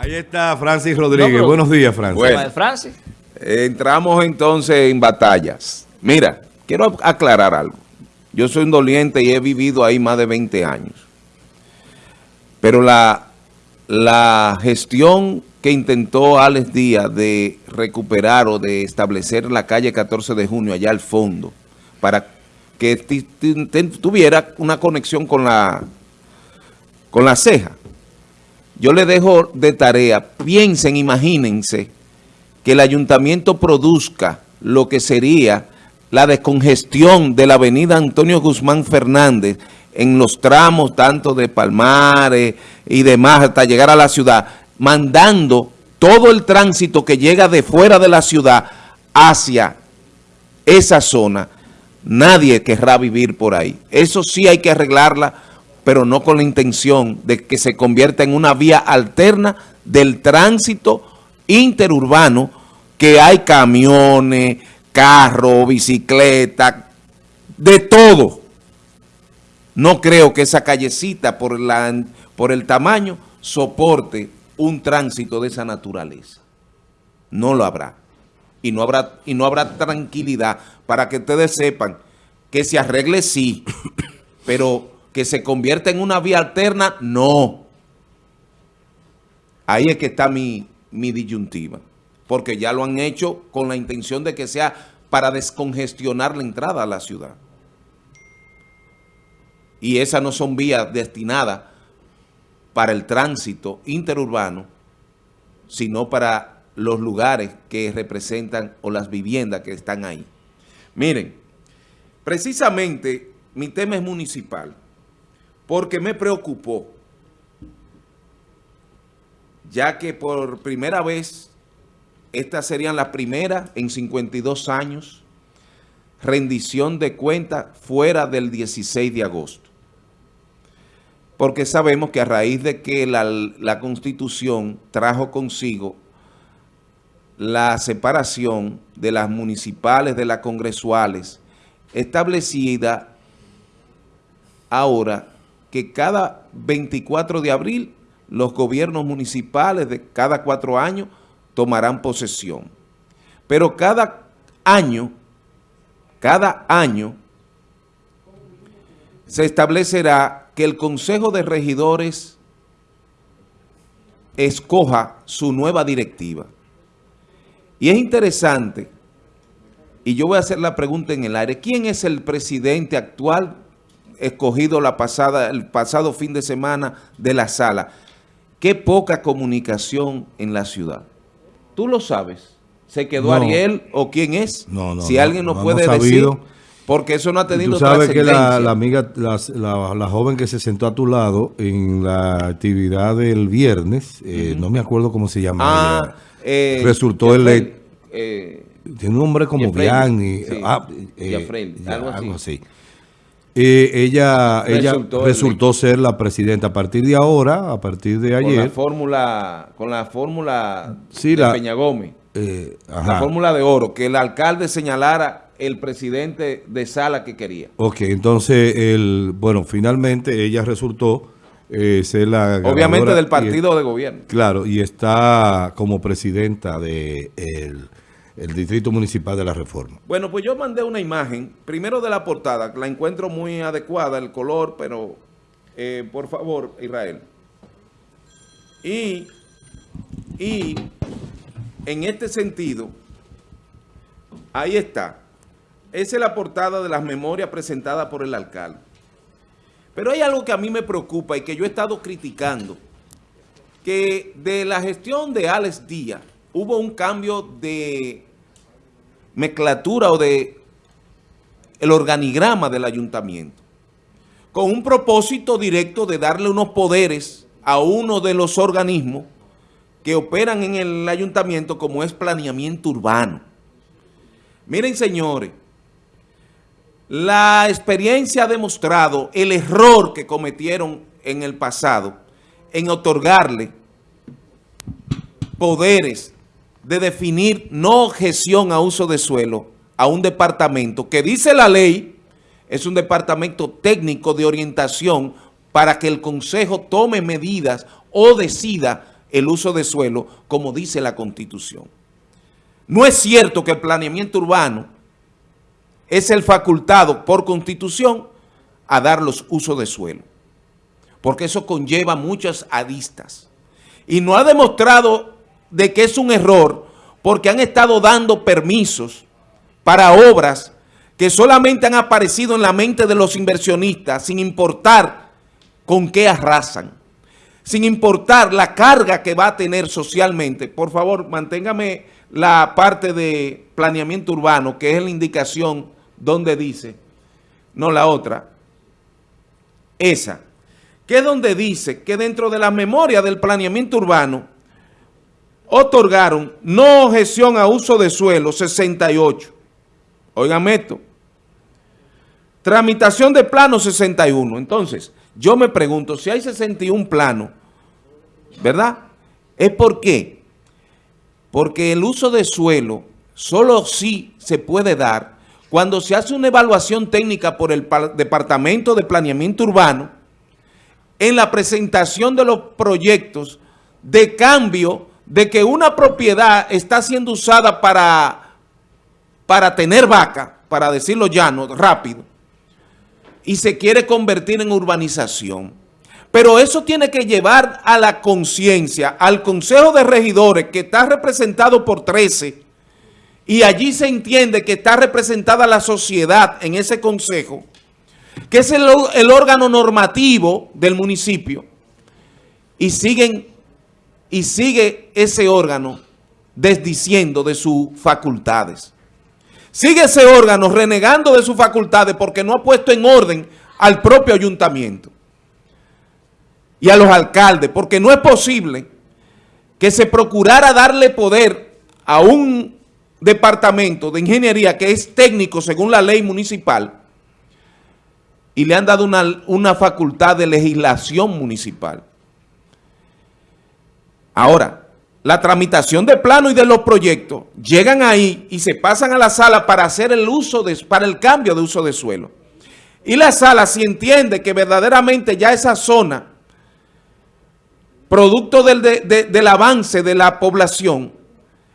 Ahí está Francis Rodríguez. Buenos días, Francis. Bueno, Francis. Entramos entonces en batallas. Mira, quiero aclarar algo. Yo soy un doliente y he vivido ahí más de 20 años. Pero la, la gestión que intentó Alex Díaz de recuperar o de establecer la calle 14 de junio allá al fondo para que tuviera una conexión con la, con la ceja. Yo le dejo de tarea, piensen, imagínense, que el ayuntamiento produzca lo que sería la descongestión de la avenida Antonio Guzmán Fernández en los tramos tanto de Palmares y demás hasta llegar a la ciudad, mandando todo el tránsito que llega de fuera de la ciudad hacia esa zona. Nadie querrá vivir por ahí. Eso sí hay que arreglarla, pero no con la intención de que se convierta en una vía alterna del tránsito interurbano, que hay camiones, carros, bicicletas, de todo. No creo que esa callecita, por, por el tamaño, soporte un tránsito de esa naturaleza. No lo habrá. Y no habrá, y no habrá tranquilidad para que ustedes sepan que se arregle sí, pero que se convierta en una vía alterna, no. Ahí es que está mi, mi disyuntiva. Porque ya lo han hecho con la intención de que sea para descongestionar la entrada a la ciudad. Y esas no son vías destinadas para el tránsito interurbano, sino para los lugares que representan o las viviendas que están ahí. Miren, precisamente mi tema es municipal porque me preocupó, ya que por primera vez, esta serían las primeras en 52 años, rendición de cuentas fuera del 16 de agosto. Porque sabemos que a raíz de que la, la Constitución trajo consigo la separación de las municipales de las congresuales, establecida ahora que cada 24 de abril los gobiernos municipales de cada cuatro años tomarán posesión. Pero cada año, cada año, se establecerá que el Consejo de Regidores escoja su nueva directiva. Y es interesante, y yo voy a hacer la pregunta en el aire, ¿quién es el presidente actual escogido la pasada, el pasado fin de semana de la sala. Qué poca comunicación en la ciudad. ¿Tú lo sabes? ¿Se quedó Ariel o quién es? No, no. Si alguien nos puede decir, porque eso no ha tenido Tú sabes que la, amiga, la, joven que se sentó a tu lado en la actividad del viernes, eh, no me acuerdo cómo se llama. Ah, eh, resultó el... Eh, tiene un nombre como Bianni. ah, algo así. Eh, ella ella resultó, ser la presidenta a partir de ahora, a partir de ayer. Con la fórmula, con la fórmula de Peña Gómez. Eh, la fórmula de oro, que el alcalde señalara el presidente de sala que quería. Ok, entonces, el, bueno, finalmente ella resultó eh, ser la Obviamente del partido de gobierno. Claro, y está como presidenta de el el Distrito Municipal de la Reforma. Bueno, pues yo mandé una imagen, primero de la portada, la encuentro muy adecuada, el color, pero eh, por favor, Israel. Y, y en este sentido, ahí está. Esa es la portada de las memorias presentadas por el alcalde. Pero hay algo que a mí me preocupa y que yo he estado criticando, que de la gestión de Alex Díaz hubo un cambio de mezclatura o de el organigrama del ayuntamiento, con un propósito directo de darle unos poderes a uno de los organismos que operan en el ayuntamiento como es planeamiento urbano. Miren, señores, la experiencia ha demostrado el error que cometieron en el pasado en otorgarle poderes de definir no objeción a uso de suelo a un departamento que dice la ley, es un departamento técnico de orientación para que el Consejo tome medidas o decida el uso de suelo como dice la Constitución. No es cierto que el planeamiento urbano es el facultado por Constitución a dar los usos de suelo, porque eso conlleva muchas aristas. Y no ha demostrado de que es un error porque han estado dando permisos para obras que solamente han aparecido en la mente de los inversionistas sin importar con qué arrasan, sin importar la carga que va a tener socialmente. Por favor, manténgame la parte de planeamiento urbano, que es la indicación donde dice, no la otra, esa, que es donde dice que dentro de la memoria del planeamiento urbano otorgaron no objeción a uso de suelo 68. Oigan esto. Tramitación de plano 61. Entonces, yo me pregunto, si hay 61 planos, ¿verdad? ¿Es por qué? Porque el uso de suelo solo sí se puede dar cuando se hace una evaluación técnica por el Departamento de Planeamiento Urbano en la presentación de los proyectos de cambio de que una propiedad está siendo usada para, para tener vaca, para decirlo llano, rápido, y se quiere convertir en urbanización. Pero eso tiene que llevar a la conciencia, al Consejo de Regidores, que está representado por 13, y allí se entiende que está representada la sociedad en ese consejo, que es el, el órgano normativo del municipio, y siguen y sigue ese órgano desdiciendo de sus facultades. Sigue ese órgano renegando de sus facultades porque no ha puesto en orden al propio ayuntamiento y a los alcaldes, porque no es posible que se procurara darle poder a un departamento de ingeniería que es técnico según la ley municipal y le han dado una, una facultad de legislación municipal. Ahora, la tramitación de plano y de los proyectos llegan ahí y se pasan a la sala para hacer el uso de, para el cambio de uso de suelo. Y la sala si entiende que verdaderamente ya esa zona, producto del, del avance de la población,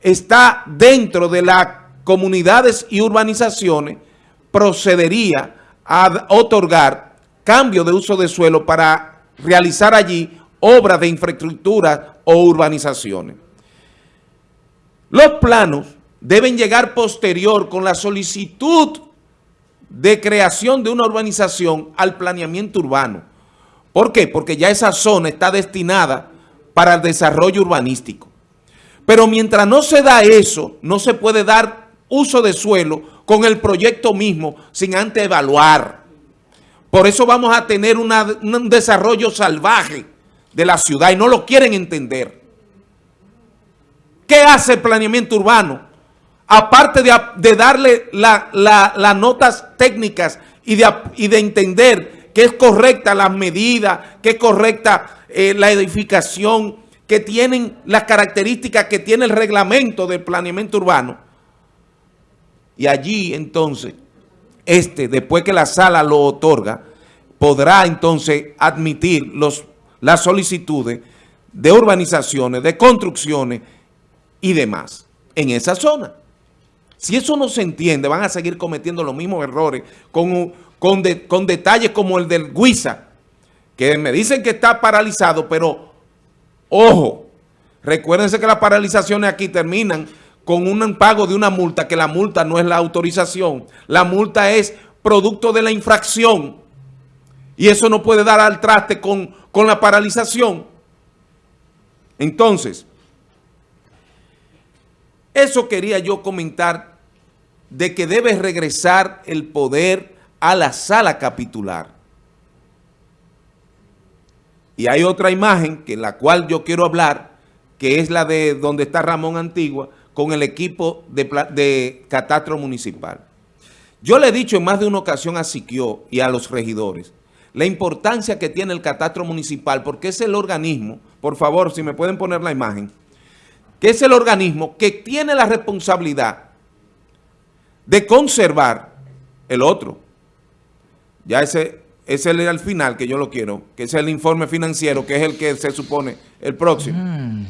está dentro de las comunidades y urbanizaciones, procedería a otorgar cambio de uso de suelo para realizar allí obras de infraestructura o urbanizaciones. Los planos deben llegar posterior con la solicitud de creación de una urbanización al planeamiento urbano. ¿Por qué? Porque ya esa zona está destinada para el desarrollo urbanístico. Pero mientras no se da eso, no se puede dar uso de suelo con el proyecto mismo sin antes evaluar. Por eso vamos a tener un desarrollo salvaje de la ciudad y no lo quieren entender. ¿Qué hace el planeamiento urbano? Aparte de, darle las notas técnicas y de, y de, entender que es correcta las medidas, que es correcta eh, la edificación, que tienen las características que tiene el reglamento del planeamiento urbano. Y allí entonces, este, después que la sala lo otorga, podrá entonces admitir los las solicitudes de urbanizaciones, de construcciones y demás en esa zona. Si eso no se entiende, van a seguir cometiendo los mismos errores con, con, detalles como el del Guisa, que me dicen que está paralizado, pero ojo, recuérdense que las paralizaciones aquí terminan con un pago de una multa, que la multa no es la autorización, la multa es producto de la infracción y eso no puede dar al traste con, con la paralización. Entonces, eso quería yo comentar de que debe regresar el poder a la sala capitular. Y hay otra imagen que la cual yo quiero hablar, que es la de donde está Ramón Antigua, con el equipo de, de catastro municipal. Yo le he dicho en más de una ocasión a Siquio y a los regidores la importancia que tiene el catastro municipal, porque es el organismo, por favor, si me pueden poner la imagen, que es el organismo que tiene la responsabilidad de conservar el otro. Ya ese, ese es el final que yo lo quiero, que es el informe financiero, que es el que se supone el próximo. Mm.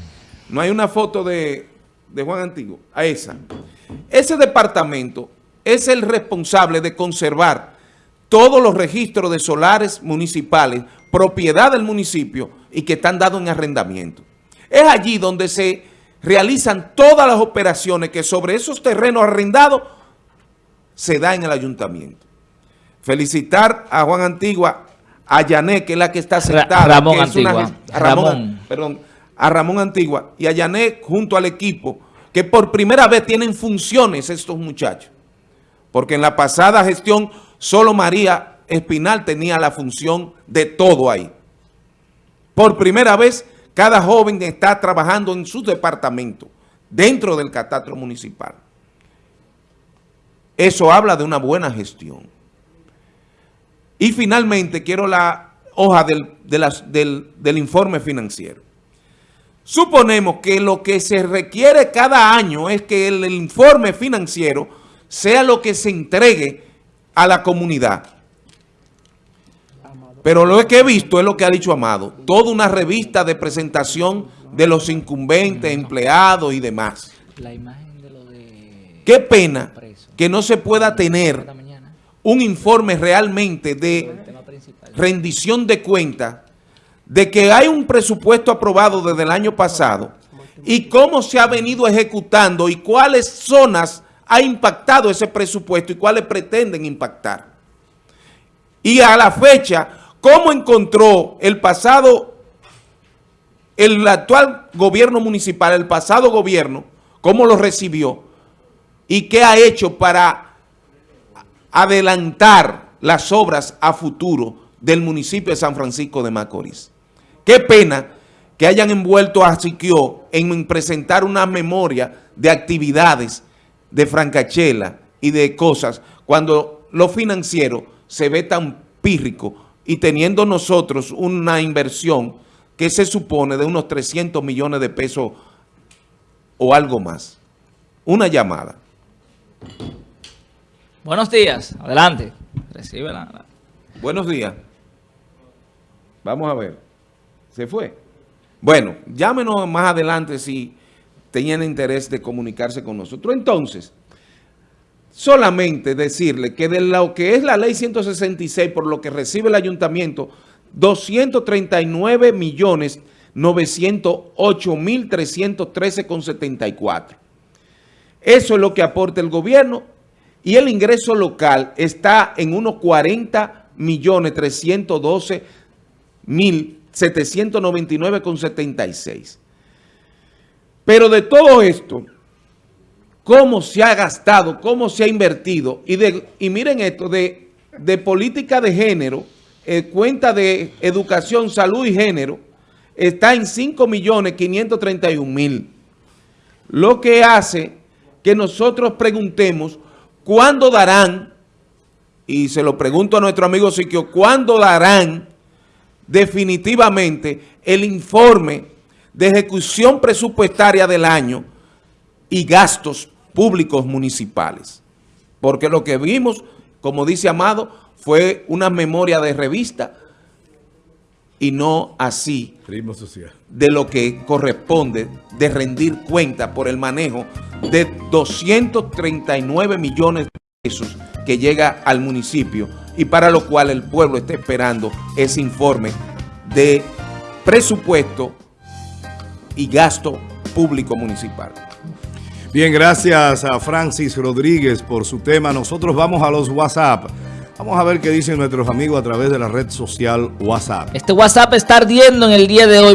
No hay una foto de, de Juan Antiguo, a esa. Ese departamento es el responsable de conservar todos los registros de solares municipales, propiedad del municipio y que están dados en arrendamiento. Es allí donde se realizan todas las operaciones que sobre esos terrenos arrendados se da en el ayuntamiento. Felicitar a Juan Antigua, a Yané, que es la que está sentada. Ramón que es una Antigua. gest- a Ramón, Ramón. perdón, a Ramón Antigua y a Yané junto al equipo, que por primera vez tienen funciones estos muchachos. Porque en la pasada gestión solo María Espinal tenía la función de todo ahí. Por primera vez, cada joven está trabajando en su departamento, dentro del catastro municipal. Eso habla de una buena gestión. Y finalmente quiero la hoja del, del, del informe financiero. Suponemos que lo que se requiere cada año es que el informe financiero sea lo que se entregue a la comunidad. Pero lo que he visto es lo que ha dicho Amado. Toda una revista de presentación de los incumbentes, empleados y demás. Qué pena que no se pueda tener un informe realmente de rendición de cuentas de que hay un presupuesto aprobado desde el año pasado y cómo se ha venido ejecutando y cuáles zonas ha impactado ese presupuesto y cuáles pretenden impactar. Y a la fecha, cómo encontró el pasado, el actual gobierno municipal, el pasado gobierno, cómo lo recibió y qué ha hecho para adelantar las obras a futuro del municipio de San Francisco de Macorís. Qué pena que hayan envuelto a Siquio en presentar una memoria de actividades de Francachela y de cosas, cuando lo financiero se ve tan pírrico y teniendo nosotros una inversión que se supone de unos 300 millones de pesos o algo más. Una llamada. Buenos días, adelante. Recibe la... Buenos días. Vamos a ver. ¿Se fue? Bueno, llámenos más adelante si tenían interés de comunicarse con nosotros. Entonces, solamente decirle que de lo que es la ley 166, por lo que recibe el ayuntamiento, 239 millones 908 mil 313,74. Eso es lo que aporta el gobierno y el ingreso local está en unos 40 millones 312 mil 799,76. Pero de todo esto, cómo se ha gastado, cómo se ha invertido, y, de, y miren esto, de, de política de género, eh, cuenta de educación, salud y género, está en 5 millones 531 mil. Lo que hace que nosotros preguntemos cuándo darán, y se lo pregunto a nuestro amigo Siquio, cuándo darán definitivamente el informe de ejecución presupuestaria del año y gastos públicos municipales. Porque lo que vimos, como dice Amado, fue una memoria de revista y no así Ritmo social. de lo que corresponde de rendir cuenta por el manejo de 239 millones de pesos que llega al municipio y para lo cual el pueblo está esperando ese informe de presupuesto y gasto público municipal. Bien, gracias a Francis Rodríguez por su tema. Nosotros vamos a los WhatsApp. Vamos a ver qué dicen nuestros amigos a través de la red social WhatsApp. Este WhatsApp está ardiendo en el día de hoy.